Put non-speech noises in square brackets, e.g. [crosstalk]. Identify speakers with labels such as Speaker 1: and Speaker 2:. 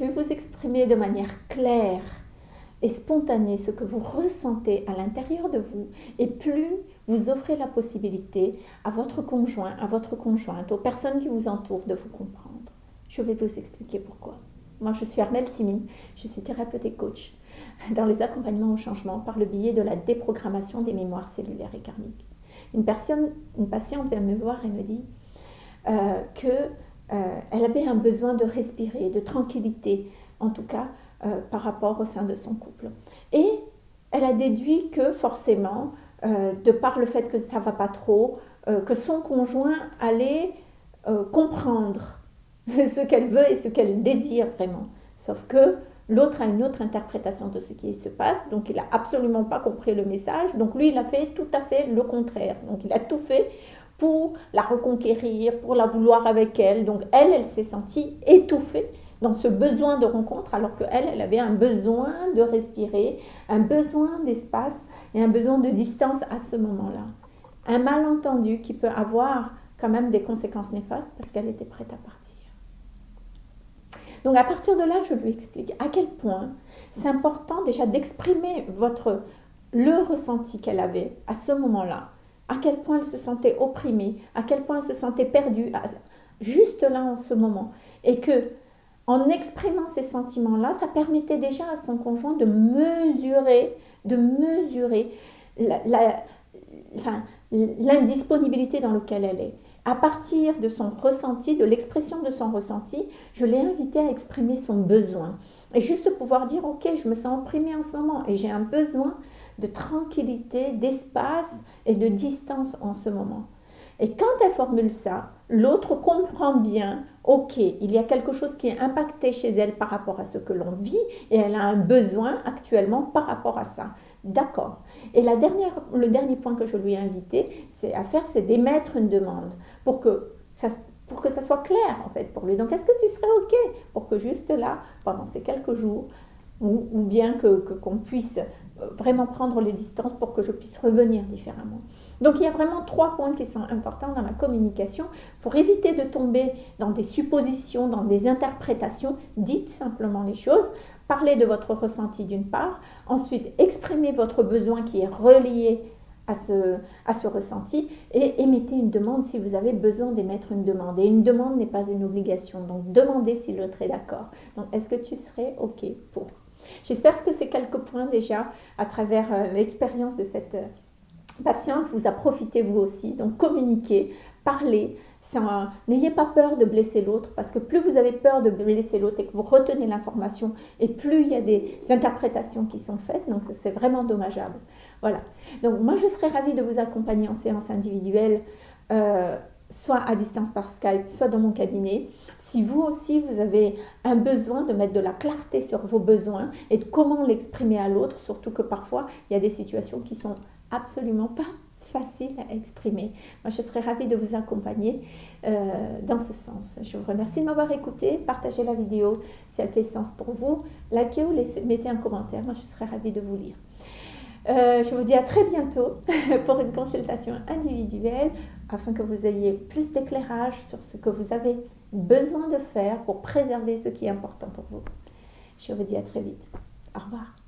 Speaker 1: plus vous exprimez de manière claire et spontanée ce que vous ressentez à l'intérieur de vous, et plus vous offrez la possibilité à votre conjoint, à votre conjointe, aux personnes qui vous entourent de vous comprendre. Je vais vous expliquer pourquoi. Moi, je suis Armelle Timine, je suis thérapeute et coach dans les accompagnements au changement par le biais de la déprogrammation des mémoires cellulaires et karmiques. Une, personne, une patiente vient me voir et me dit euh, qu'elle euh, avait un besoin de respirer, de tranquillité, en tout cas euh, par rapport au sein de son couple. Et elle a déduit que forcément, euh, de par le fait que ça va pas trop, que son conjoint allait comprendre [laughs] ce qu'elle veut et ce qu'elle désire vraiment. Sauf que L'autre a une autre interprétation de ce qui se passe, donc il n'a absolument pas compris le message. Donc lui, il a fait tout à fait le contraire. Donc il a tout fait pour la reconquérir, pour la vouloir avec elle. Donc elle, elle s'est sentie étouffée dans ce besoin de rencontre, alors qu'elle, elle avait un besoin de respirer, un besoin d'espace et un besoin de distance à ce moment-là. Un malentendu qui peut avoir quand même des conséquences néfastes parce qu'elle était prête à partir. Donc à partir de là, je lui explique à quel point c'est important déjà d'exprimer votre le ressenti qu'elle avait à ce moment-là, à quel point elle se sentait opprimée, à quel point elle se sentait perdue, juste là en ce moment, et que en exprimant ces sentiments-là, ça permettait déjà à son conjoint de mesurer, de mesurer l'indisponibilité dans laquelle elle est à partir de son ressenti, de l'expression de son ressenti, je l'ai invité à exprimer son besoin. Et juste pouvoir dire, ok, je me sens opprimée en ce moment et j'ai un besoin de tranquillité, d'espace et de distance en ce moment. Et quand elle formule ça, l'autre comprend bien, ok, il y a quelque chose qui est impacté chez elle par rapport à ce que l'on vit et elle a un besoin actuellement par rapport à ça. D'accord. Et la dernière, le dernier point que je lui ai invité c'est à faire, c'est d'émettre une demande pour que ça, pour que ça soit clair en fait pour lui. Donc est-ce que tu serais OK pour que juste là, pendant ces quelques jours, ou, bien que qu'on puisse vraiment prendre les distances pour que je puisse revenir différemment. Donc il y a vraiment trois points qui sont importants dans la communication pour éviter de tomber dans des suppositions, dans des interprétations. Dites simplement les choses. Parlez de votre ressenti d'une part, ensuite exprimez votre besoin qui est relié à ce, à ce ressenti et émettez une demande si vous avez besoin d'émettre une demande. Et une demande n'est pas une obligation, donc demandez si l'autre est d'accord. Donc est-ce que tu serais OK pour J'espère que ces quelques points déjà, à travers euh, l'expérience de cette euh, patiente, vous a profité vous aussi. Donc communiquez, parlez, N'ayez pas peur de blesser l'autre parce que plus vous avez peur de blesser l'autre et que vous retenez l'information et plus il y a des interprétations qui sont faites, donc c'est vraiment dommageable. Voilà. Donc moi je serais ravie de vous accompagner en séance individuelle. Euh, soit à distance par Skype, soit dans mon cabinet. Si vous aussi, vous avez un besoin de mettre de la clarté sur vos besoins et de comment l'exprimer à l'autre, surtout que parfois, il y a des situations qui sont absolument pas facile à exprimer. Moi, je serais ravie de vous accompagner euh, dans ce sens. Je vous remercie de m'avoir écouté. Partagez la vidéo si elle fait sens pour vous. Likez ou mettez un commentaire. Moi, je serais ravie de vous lire. Euh, je vous dis à très bientôt [laughs] pour une consultation individuelle afin que vous ayez plus d'éclairage sur ce que vous avez besoin de faire pour préserver ce qui est important pour vous. Je vous dis à très vite. Au revoir.